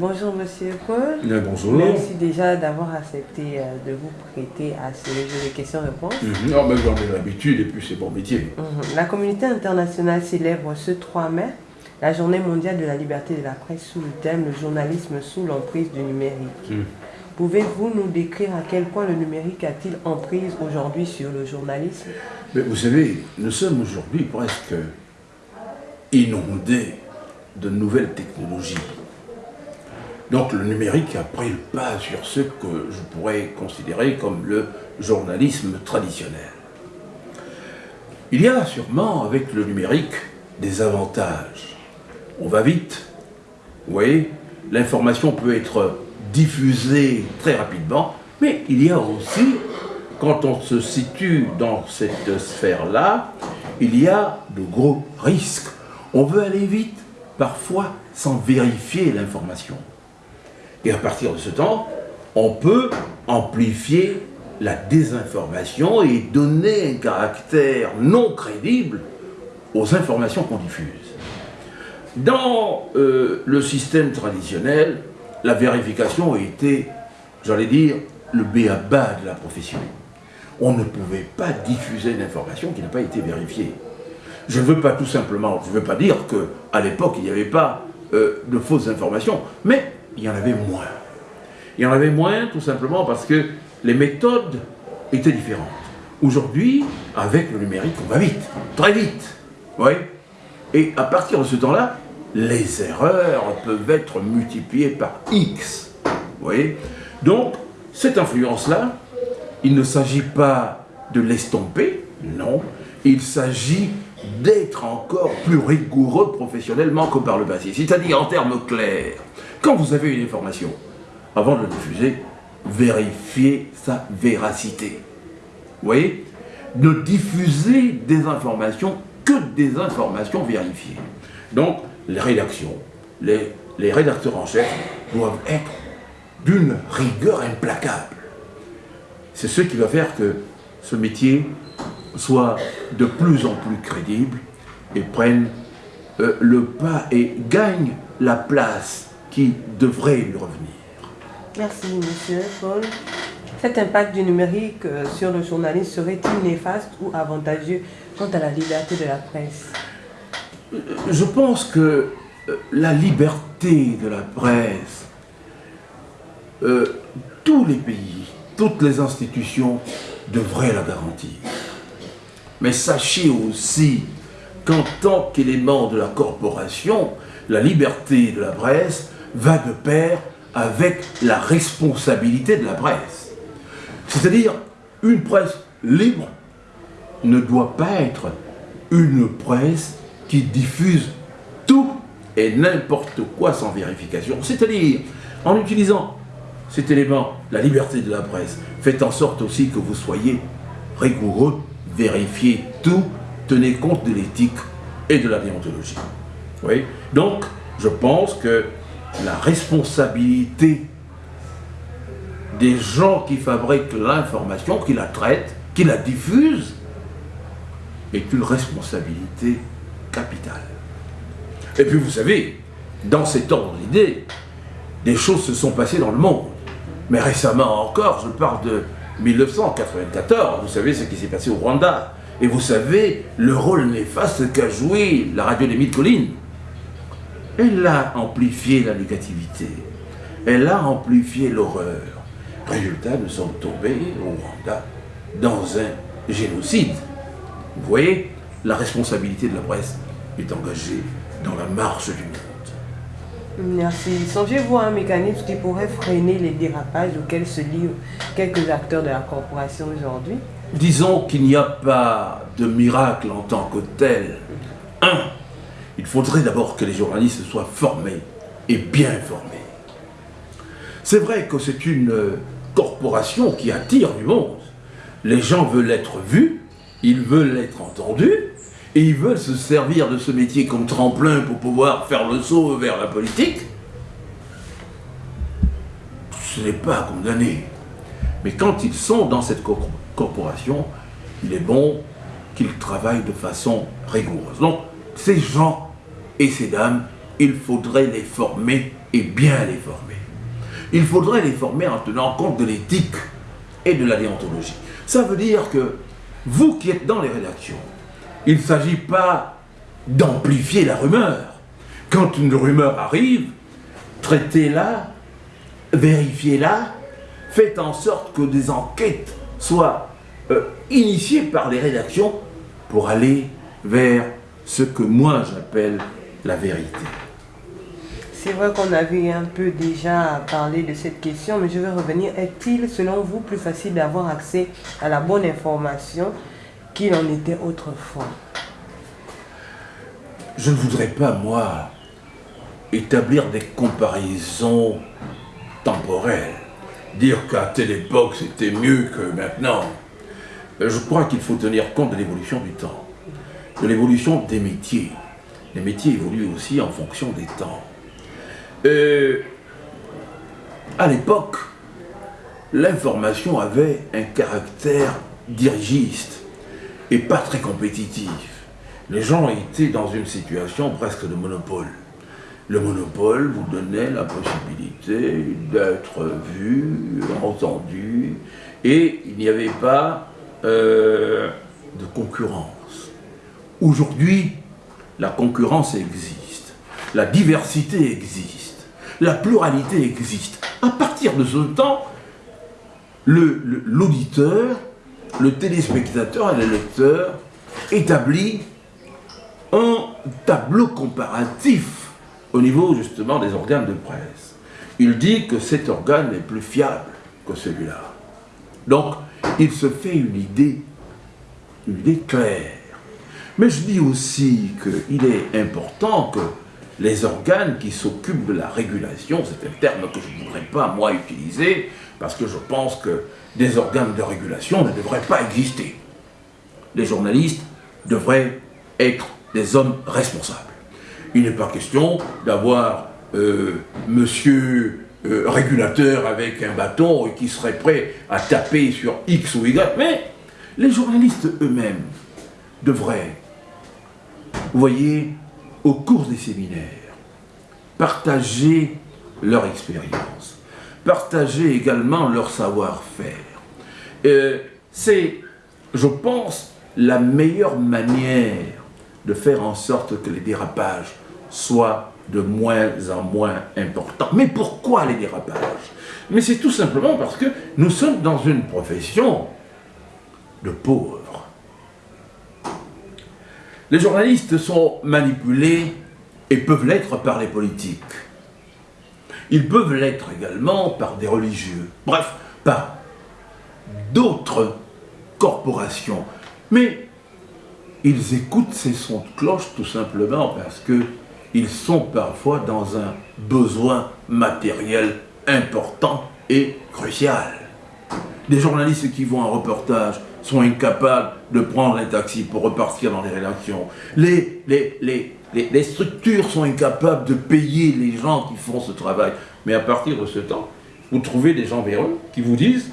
Bonjour Monsieur Paul. bonjour. Merci déjà d'avoir accepté euh, de vous prêter à ce jeu de questions-réponses. Mm -hmm. oh, j'en ai l'habitude et puis c'est bon métier. Mhm. La communauté internationale célèbre ce 3 mai la journée mondiale de la liberté de la presse sous le thème le journalisme sous l'emprise du numérique. Mm. Pouvez-vous nous décrire à quel point le numérique a-t-il emprise aujourd'hui sur le journalisme? Mais Vous savez, nous sommes aujourd'hui presque inondés de nouvelles technologies. Donc le numérique a pris le pas sur ce que je pourrais considérer comme le journalisme traditionnel. Il y a sûrement avec le numérique des avantages. On va vite, vous voyez, l'information peut être diffusée très rapidement, mais il y a aussi, quand on se situe dans cette sphère-là, il y a de gros risques. On veut aller vite, parfois sans vérifier l'information. Et à partir de ce temps, on peut amplifier la désinformation et donner un caractère non crédible aux informations qu'on diffuse. Dans euh, le système traditionnel, la vérification a été, j'allais dire, le béaba de la profession. On ne pouvait pas diffuser une information qui n'a pas été vérifiée. Je ne veux pas tout simplement, je ne veux pas dire qu'à l'époque, il n'y avait pas euh, de fausses informations, mais il y en avait moins. Il y en avait moins tout simplement parce que les méthodes étaient différentes. Aujourd'hui, avec le numérique, on va vite, très vite. Oui. Et à partir de ce temps-là, les erreurs peuvent être multipliées par X. Vous Donc, cette influence-là, il ne s'agit pas de l'estomper, non. Il s'agit d'être encore plus rigoureux professionnellement que par le passé. C'est-à-dire en termes clairs, quand vous avez une information, avant de la diffuser, vérifiez sa véracité. Vous voyez? Ne diffusez des informations que des informations vérifiées. Donc, les rédactions, les, les rédacteurs en chef doivent être d'une rigueur implacable. C'est ce qui va faire que ce métier soit de plus en plus crédible et prenne euh, le pas et gagne la place qui devrait lui revenir. Merci, monsieur Paul. Cet impact du numérique euh, sur le journalisme serait-il néfaste ou avantageux quant à la liberté de la presse? Je pense que euh, la liberté de la presse, tous les pays, toutes les institutions devraient la garantir. Mais sachez aussi qu'en tant qu'élément de la corporation, la liberté de la presse va de pair avec la responsabilité de la presse. C'est-à-dire, une presse libre ne doit pas être une presse qui diffuse tout et n'importe quoi sans vérification. C'est-à-dire, en utilisant cet élément, la liberté de la presse, faites en sorte aussi que vous soyez rigoureux vérifiez tout, tenez compte de l'éthique et de la déontologie. Oui Donc, je pense que la responsabilité des gens qui fabriquent l'information, qui la traitent, qui la diffusent, est une responsabilité capitale. Et puis vous savez, dans cet ordre d'idées, des choses se sont passées dans le monde. Mais récemment encore, je parle de 1994, vous savez ce qui s'est passé au Rwanda. Et vous savez le rôle néfaste qu'a joué la radio des mythes collines. Elle a amplifié la négativité. Elle a amplifié l'horreur. Résultat, nous sommes tombés au Rwanda dans un génocide. Vous voyez, la responsabilité de la presse est engagée dans la marche du monde. Merci. Songez-vous à un mécanisme qui pourrait freiner les dérapages auxquels se livrent quelques acteurs de la corporation aujourd'hui Disons qu'il n'y a pas de miracle en tant que tel. Un, il faudrait d'abord que les journalistes soient formés et bien formés. C'est vrai que c'est une corporation qui attire du monde. Les gens veulent être vus, ils veulent être entendus, et ils veulent se servir de ce métier comme tremplin pour pouvoir faire le saut vers la politique, ce n'est pas condamné. Mais quand ils sont dans cette corporation, il est bon qu'ils travaillent de façon rigoureuse. Donc, ces gens et ces dames, il faudrait les former et bien les former. Il faudrait les former en tenant compte de l'éthique et de la déontologie. Ça veut dire que vous qui êtes dans les rédactions, il ne s'agit pas d'amplifier la rumeur. Quand une rumeur arrive, traitez-la, vérifiez-la, faites en sorte que des enquêtes soient euh, initiées par les rédactions pour aller vers ce que moi j'appelle la vérité. C'est vrai qu'on avait un peu déjà parlé de cette question, mais je vais revenir. Est-il, selon vous, plus facile d'avoir accès à la bonne information qu'il en était autrefois? Je ne voudrais pas, moi, établir des comparaisons temporelles. Dire qu'à telle époque, c'était mieux que maintenant. Je crois qu'il faut tenir compte de l'évolution du temps, de l'évolution des métiers. Les métiers évoluent aussi en fonction des temps. Euh, à l'époque, l'information avait un caractère dirigiste et pas très compétitif. Les gens étaient dans une situation presque de monopole. Le monopole vous donnait la possibilité d'être vu, entendu, et il n'y avait pas euh, de concurrence. Aujourd'hui, la concurrence existe, la diversité existe la pluralité existe. À partir de ce temps, l'auditeur, le, téléspectateur et le lecteur établit un tableau comparatif au niveau justement des organes de presse. Il dit que cet organe est plus fiable que celui-là. Donc, il se fait une idée, une idée claire. Mais je dis aussi qu'il est important que les organes qui s'occupent de la régulation, c'est un terme que je ne voudrais pas moi utiliser, parce que je pense que des organes de régulation ne devraient pas exister. Les journalistes devraient être des hommes responsables. Il n'est pas question d'avoir euh, monsieur euh, régulateur avec un bâton qui serait prêt à taper sur X ou Y, mais les journalistes eux-mêmes devraient, vous voyez, au cours des séminaires, partager leur expérience, partager également leur savoir-faire. Euh, c'est, je pense, la meilleure manière de faire en sorte que les dérapages soient de moins en moins importants. Mais pourquoi les dérapages? Mais c'est tout simplement parce que nous sommes dans une profession de pauvres. Les journalistes sont manipulés et peuvent l'être par les politiques. Ils peuvent l'être également par des religieux, bref, par d'autres corporations. Mais ils écoutent ces sons de cloche tout simplement parce qu'ils sont parfois dans un besoin matériel important et crucial. Des journalistes qui vont en reportage sont incapables de prendre un taxi pour repartir dans les rédactions. Les, les, les, les, structures sont incapables de payer les gens qui font ce travail. Mais à partir de ce temps, vous trouvez des gens véreux qui vous disent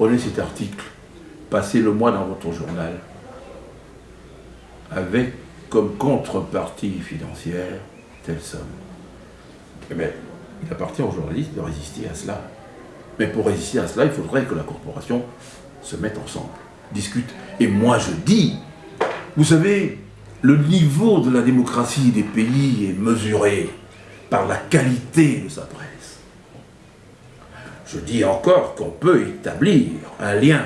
prenez cet article, passez-le moi dans votre journal, avec comme contrepartie financière telle somme. Eh bien, il appartient aux journalistes de résister à cela. Mais pour résister à cela, il faudrait que la corporation se mette ensemble discute. Et moi je dis, vous savez, le niveau de la démocratie des pays est mesuré par la qualité de sa presse. Je dis encore qu'on peut établir un lien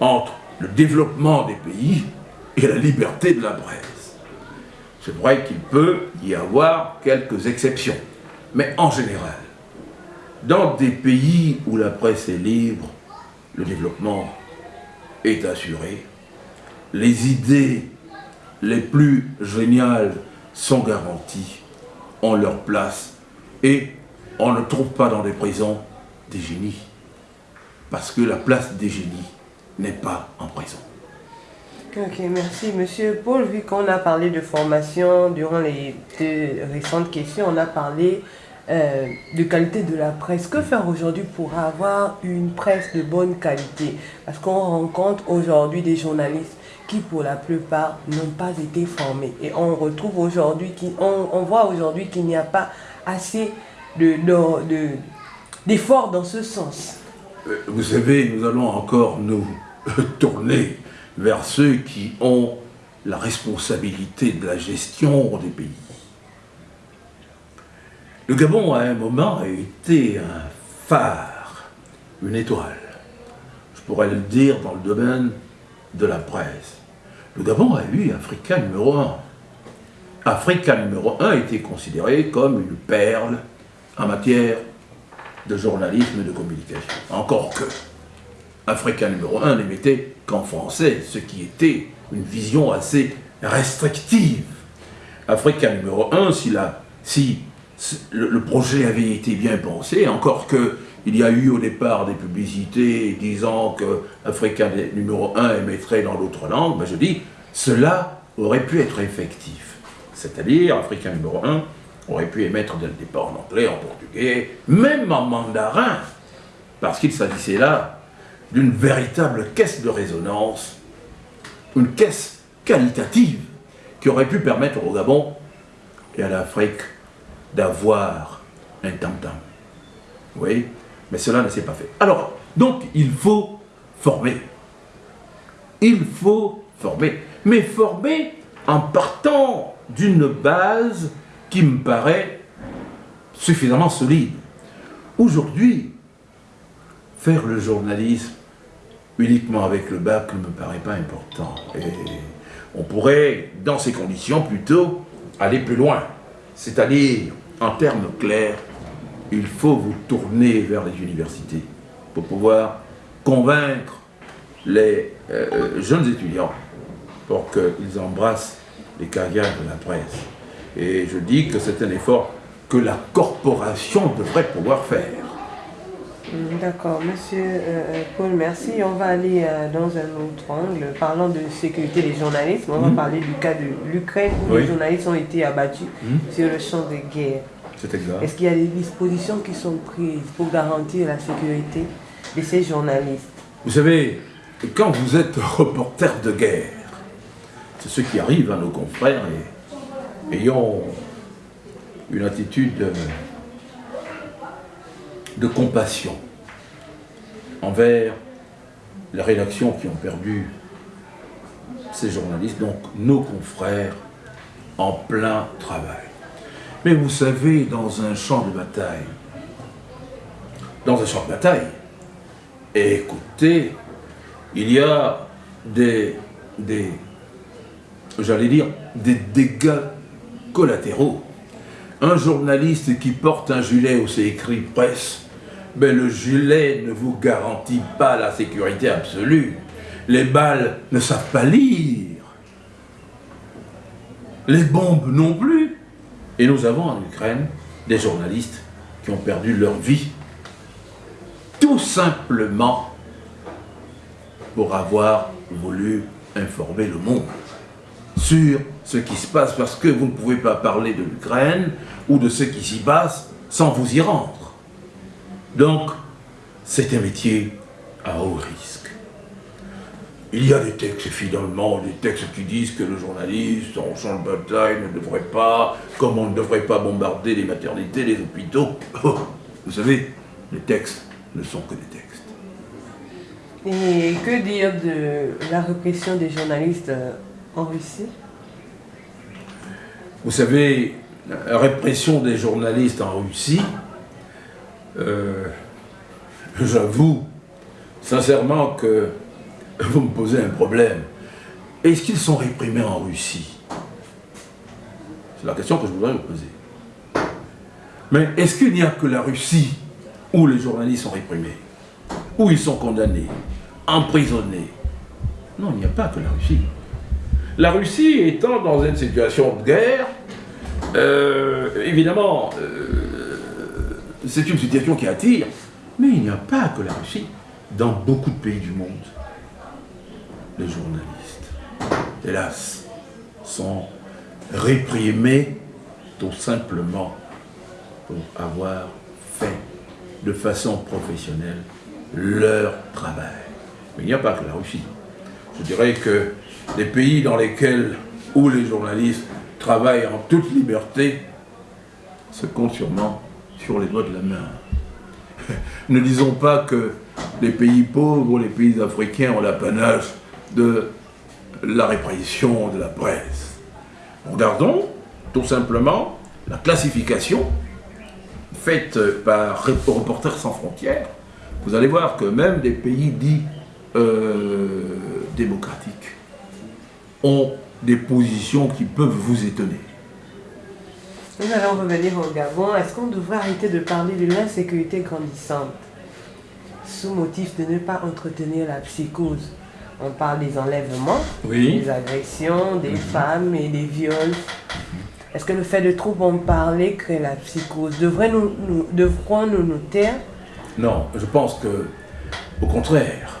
entre le développement des pays et la liberté de la presse. C'est vrai qu'il peut y avoir quelques exceptions, mais en général, dans des pays où la presse est libre, le développement est assuré. Les idées les plus géniales sont garanties, ont leur place et on ne trouve pas dans les prisons des génies. Parce que la place des génies n'est pas en prison. Ok, merci. Monsieur Paul, vu qu'on a parlé de formation durant les deux récentes questions, on a parlé euh, de qualité de la presse. Que faire aujourd'hui pour avoir une presse de bonne qualité? Parce qu'on rencontre aujourd'hui des journalistes qui pour la plupart n'ont pas été formés. Et on retrouve aujourd'hui, on, on voit aujourd'hui qu'il n'y a pas assez d'efforts dans ce sens. Euh, vous savez, nous allons encore nous tourner vers ceux qui ont la responsabilité de la gestion des pays. Le Gabon, à un moment, a été un phare, une étoile. Je pourrais le dire dans le domaine de la presse. Le Gabon a eu Africa numéro 1. Africa numéro 1 était considéré comme une perle en matière de journalisme et de communication. Encore que Africa numéro 1 n'émettait qu'en français, ce qui était une vision assez restrictive. Africa numéro 1, si, la, si le, projet avait été bien pensé, encore que il y a eu au départ des publicités disant que Africa numéro 1 émettrait dans l'autre langue, ben je dis, cela aurait pu être effectif. C'est-à-dire, Africa numéro 1 aurait pu émettre dès le départ en anglais, en portugais, même en mandarin, parce qu'il s'agissait là d'une véritable caisse de résonance, une caisse qualitative qui aurait pu permettre au Gabon et à l'Afrique d'avoir un tam-tam. Oui, mais cela ne s'est pas fait. Alors, donc, il faut former. Il faut former. Mais former en partant d'une base qui me paraît suffisamment solide. Aujourd'hui, faire le journalisme uniquement avec le bac ne me paraît pas important. Et on pourrait, dans ces conditions, plutôt aller plus loin. C'est-à-dire, en termes clairs, il faut vous tourner vers les universités pour pouvoir convaincre les euh, jeunes étudiants pour qu'ils embrassent les carrières de la presse. Et je dis que c'est un effort que la corporation devrait pouvoir faire. Mm, d'accord, monsieur euh, euh, Paul, merci. On va aller euh, dans un autre angle. Parlant de sécurité des journalistes, on va mm. parler du cas de l'Ukraine où les journalistes ont été abattus mm. sur le champ de guerre. C'est exact. Est-ce qu'il y a des dispositions qui sont prises pour garantir la sécurité de ces journalistes? Vous savez, quand vous êtes reporter de guerre, c'est ce qui arrive à nos confrères et ayant une attitude de compassion envers les rédactions qui ont perdu ces journalistes, donc nos confrères en plein travail. Mais vous savez, dans un champ de bataille, dans un champ de bataille, écoutez, il y a des, j'allais dire, des dégâts collatéraux. Un journaliste qui porte un gilet où c'est écrit presse mais le gilet ne vous garantit pas la sécurité absolue. Les balles ne savent pas lire. Les bombes non plus. Et nous avons en Ukraine des journalistes qui ont perdu leur vie. Tout simplement pour avoir voulu informer le monde sur ce qui se passe parce que vous ne pouvez pas parler de l'Ukraine ou de ce qui s'y passe sans vous y rendre. Donc, c'est un métier à haut risque. Il y a des textes, finalement, des textes qui disent que le journaliste, en champ de bataille, ne devrait pas, comme on ne devrait pas bombarder les maternités, les hôpitaux. Vous savez, les textes ne sont que des textes. Et que dire de la répression des journalistes euh, en Russie? Vous savez, la répression des journalistes en Russie, euh, j'avoue sincèrement que vous me posez un problème. Est-ce qu'ils sont réprimés en Russie? C'est la question que je voudrais vous poser. Mais est-ce qu'il n'y a que la Russie où les journalistes sont réprimés? Où ils sont condamnés? Emprisonnés? Non, il n'y a pas que la Russie. La Russie étant dans une situation de guerre, euh, évidemment, euh, c'est une situation qui attire, mais il n'y a pas que la Russie. Dans beaucoup de pays du monde, les journalistes, hélas, sont réprimés tout simplement pour avoir fait de façon professionnelle leur travail. Mais il n'y a pas que la Russie. Je dirais que les pays dans lesquels, où les journalistes travaillent en toute liberté, se comptent sûrement sur les doigts de la main. ne disons pas que les pays pauvres ou les pays africains ont l'apanage de la répression de la presse. Regardons tout simplement la classification faite par Reporters sans frontières. Vous allez voir que même des pays dits euh, démocratiques ont des positions qui peuvent vous étonner. Nous allons revenir au Gabon. Est-ce qu'on devrait arrêter de parler de l'insécurité grandissante sous motif de ne pas entretenir la psychose? On parle des enlèvements, des agressions, des mhm. femmes et des viols. Est-ce que le fait de trop en parler crée la psychose? Devrons-nous nous, nous, nous taire? Non, je pense que, au contraire,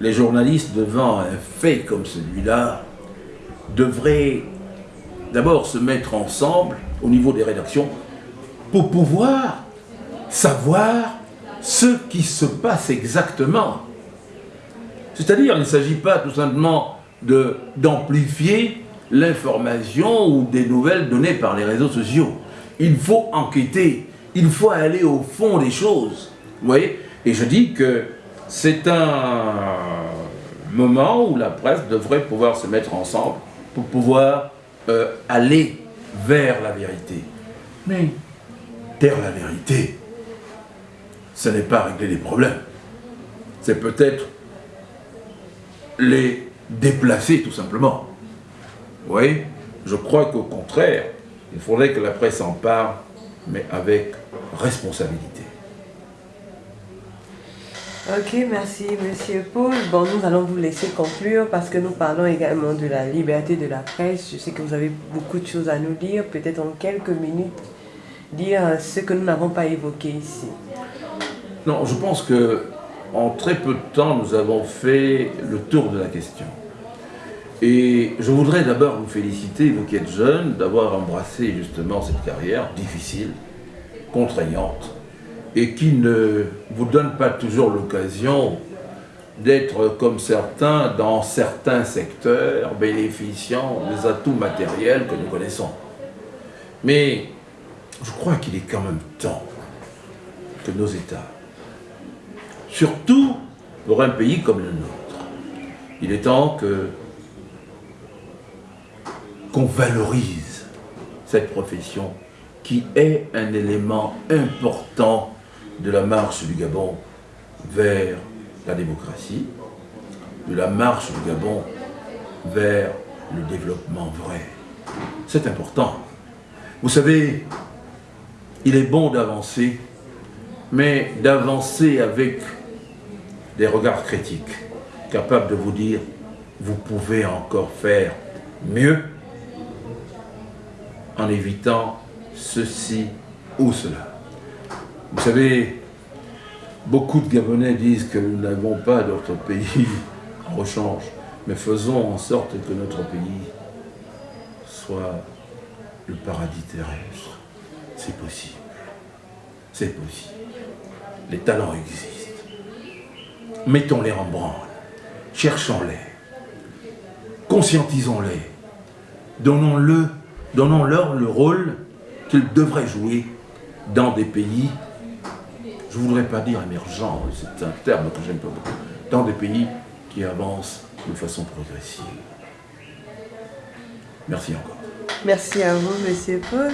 les journalistes devant un fait comme celui-là devraient d'abord se mettre ensemble au niveau des rédactions pour pouvoir savoir ce qui se passe exactement. C'est-à-dire, il ne s'agit pas tout simplement d'amplifier l'information ou des nouvelles données par les réseaux sociaux. Il faut enquêter, il faut aller au fond des choses. Vous voyez? Et je dis que c'est un moment où la presse devrait pouvoir se mettre ensemble pour pouvoir euh, aller vers la vérité. Mais taire la vérité, ce n'est pas régler les problèmes. C'est peut-être les déplacer tout simplement. Oui, je crois qu'au contraire, il faudrait que la presse en parle, mais avec responsabilité. Ok, merci Monsieur Paul. Bon, nous allons vous laisser conclure parce que nous parlons également de la liberté de la presse. Je sais que vous avez beaucoup de choses à nous dire. Peut-être en quelques minutes, dire ce que nous n'avons pas évoqué ici. Non, je pense que en très peu de temps, nous avons fait le tour de la question. Et je voudrais d'abord vous féliciter, vous qui êtes jeunes, d'avoir embrassé justement cette carrière difficile, contraignante, et qui ne vous donne pas toujours l'occasion d'être comme certains dans certains secteurs bénéficiant des atouts matériels que nous connaissons. Mais je crois qu'il est quand même temps que nos États, surtout pour un pays comme le nôtre, il est temps qu'on valorise cette profession qui est un élément important de la marche du Gabon vers la démocratie, de la marche du Gabon vers le développement vrai. C'est important. Vous savez, il est bon d'avancer, mais d'avancer avec des regards critiques, capables de vous dire, vous pouvez encore faire mieux en évitant ceci ou cela. Vous savez, beaucoup de Gabonais disent que nous n'avons pas d'autre pays en rechange, mais faisons en sorte que notre pays soit le paradis terrestre. C'est possible. C'est possible. Les talents existent. Mettons-les en branle. Cherchons-les. Conscientisons-les. Donnons-le, donnons-leur le rôle qu'ils devraient jouer dans des pays je ne voudrais pas dire émergent, c'est un terme que j'aime pas beaucoup, dans des pays qui avancent de façon progressive. Merci encore. Merci à vous, Monsieur Paul.